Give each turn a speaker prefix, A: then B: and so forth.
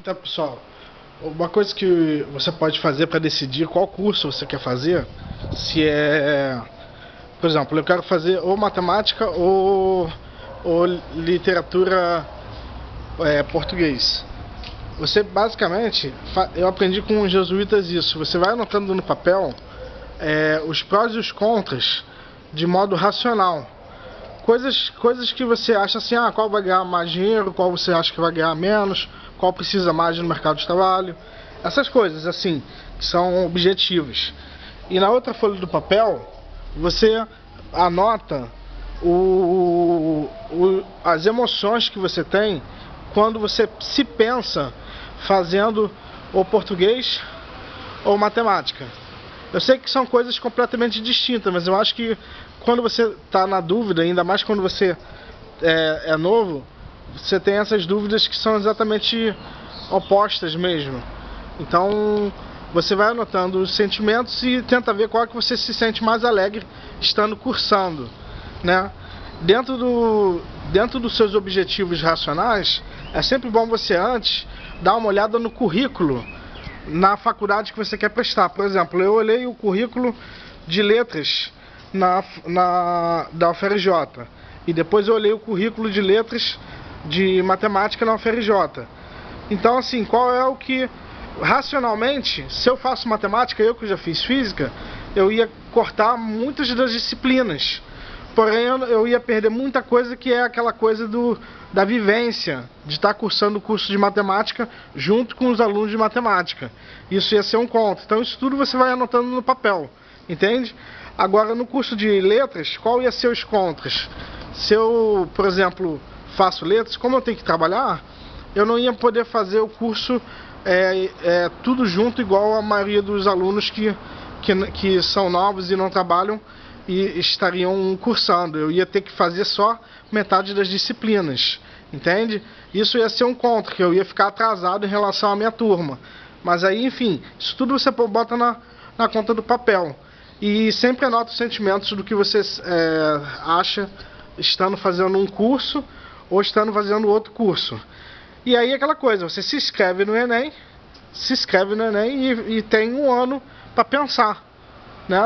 A: Então, pessoal, uma coisa que você pode fazer para decidir qual curso você quer fazer, se é, por exemplo, eu quero fazer ou matemática ou, ou literatura é, português. Você basicamente, eu aprendi com os jesuítas isso, você vai anotando no papel é, os prós e os contras de modo racional. Coisas, coisas que você acha assim, ah, qual vai ganhar mais dinheiro, qual você acha que vai ganhar menos, qual precisa mais no mercado de trabalho. Essas coisas, assim, que são objetivos. E na outra folha do papel, você anota o, o, as emoções que você tem quando você se pensa fazendo ou português ou matemática. Eu sei que são coisas completamente distintas, mas eu acho que quando você está na dúvida, ainda mais quando você é, é, novo, você tem essas dúvidas que são exatamente opostas mesmo. Então você vai anotando os sentimentos e tenta ver qual é que você se sente mais alegre estando cursando, né? Dentro, do, dentro dos seus objetivos racionais, é sempre bom você antes dar uma olhada no currículo na faculdade que você quer prestar. Por exemplo, eu olhei o currículo de letras na, na, da UFRJ e depois eu olhei o currículo de letras de matemática na UFRJ. Então, assim, qual é o que racionalmente, se eu faço matemática, eu que já fiz física, eu ia cortar muitas das disciplinas. Porém, eu ia perder muita coisa que é aquela coisa do, da vivência, de estar cursando o curso de matemática junto com os alunos de matemática. Isso ia ser um conto. Então, isso tudo você vai anotando no papel, entende? Agora, no curso de letras, qual ia ser os contras? Se eu, por exemplo, faço letras, como eu tenho que trabalhar, eu não ia poder fazer o curso é, é, tudo junto, igual a maioria dos alunos que, que, que são novos e não trabalham e estariam cursando. Eu ia ter que fazer só metade das disciplinas, entende? Isso ia ser um contra, que eu ia ficar atrasado em relação à minha turma. Mas aí, enfim, isso tudo você bota na, na conta do papel. E sempre anota os sentimentos do que você é, acha estando fazendo um curso ou estando fazendo outro curso. E aí aquela coisa, você se inscreve no Enem, se inscreve no Enem e, e tem um ano para pensar